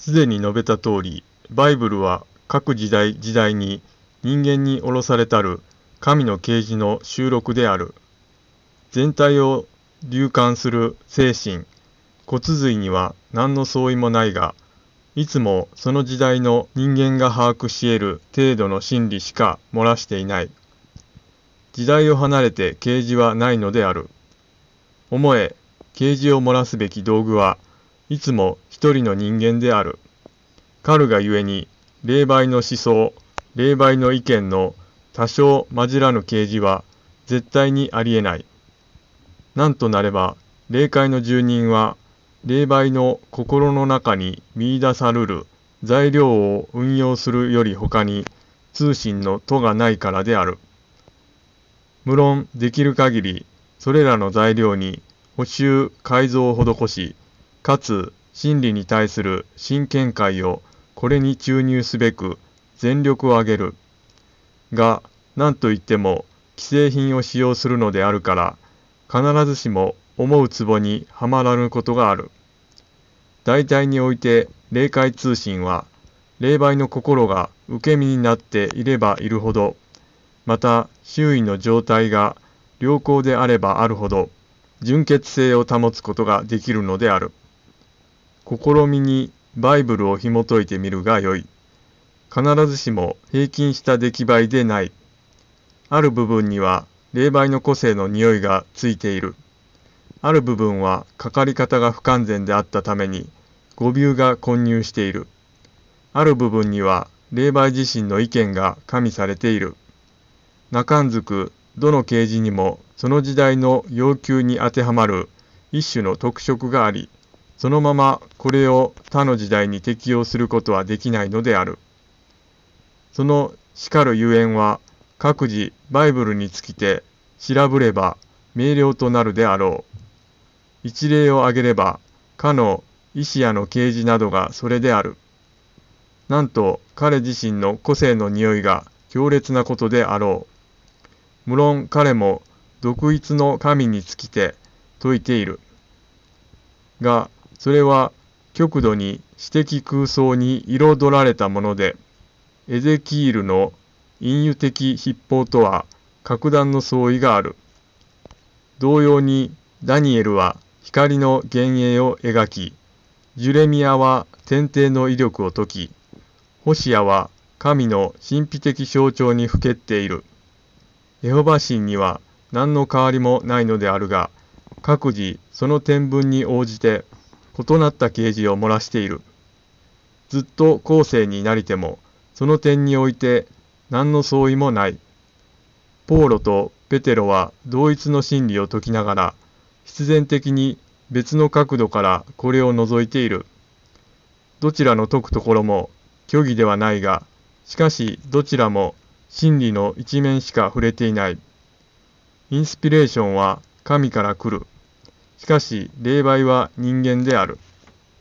すでに述べた通り、バイブルは各時代時代に人間に下ろされたる神の啓示の収録である。全体を流感する精神、骨髄には何の相違もないが、いつもその時代の人間が把握し得る程度の真理しか漏らしていない。時代を離れて啓示はないのである。思え、啓示を漏らすべき道具はいつも一人の人間である。カルがゆえに、霊媒の思想、霊媒の意見の多少混じらぬ啓示は絶対にありえない。なんとなれば、霊界の住人は、霊媒の心の中に見出さるる材料を運用するより他に通信の途がないからである。無論できる限りそれらの材料に補修改造を施し、かつ真理に対する真見解をこれに注入すべく全力を挙げる。が、何といっても既製品を使用するのであるから、必ずしも思うツボにはまらぬことがある。大体において霊界通信は、霊媒の心が受け身になっていればいるほど、また周囲の状態が良好であればあるほど、純潔性を保つことができるのである。試みにバイブルを紐解いてみるがよい。必ずしも平均した出来栄えでない。ある部分には霊媒の個性の匂いがついている。ある部分はかかり方が不完全であったために語尾が混入している。ある部分には霊媒自身の意見が加味されている。中んずくどの啓示にもその時代の要求に当てはまる一種の特色があり、そのままこれを他の時代に適用することはできないのである。そのしかるゆえんは各自バイブルにつきて調べれば明瞭となるであろう。一例を挙げれば、かの医師やの啓示などがそれである。なんと彼自身の個性の匂いが強烈なことであろう。無論彼も独一の神につきて説いている。が、それは極度に私的空想に彩られたもので、エゼキールの隠喩的筆法とは格段の相違がある。同様にダニエルは光の幻影を描き、ジュレミアは天帝の威力を解き、ホシアは神の神秘的象徴にふけっている。エホバ神には何の変わりもないのであるが、各自その天文に応じて異なった啓示を漏らしている。ずっと後世になりても、その点において何の相違もない。ポーロとペテロは同一の真理を説きながら、必然的に別の角度からこれを除いている。どちらの解くところも虚偽ではないが、しかしどちらも真理の一面しか触れていない。インスピレーションは神から来る。しかし霊媒は人間である。